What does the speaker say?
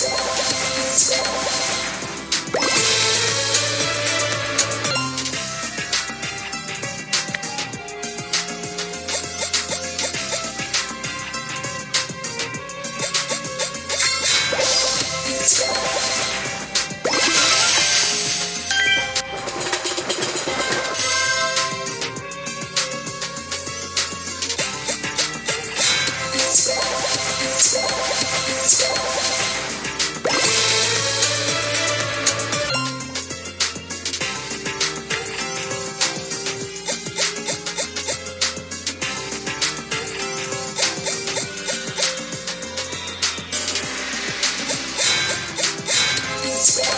Yeah. Yeah.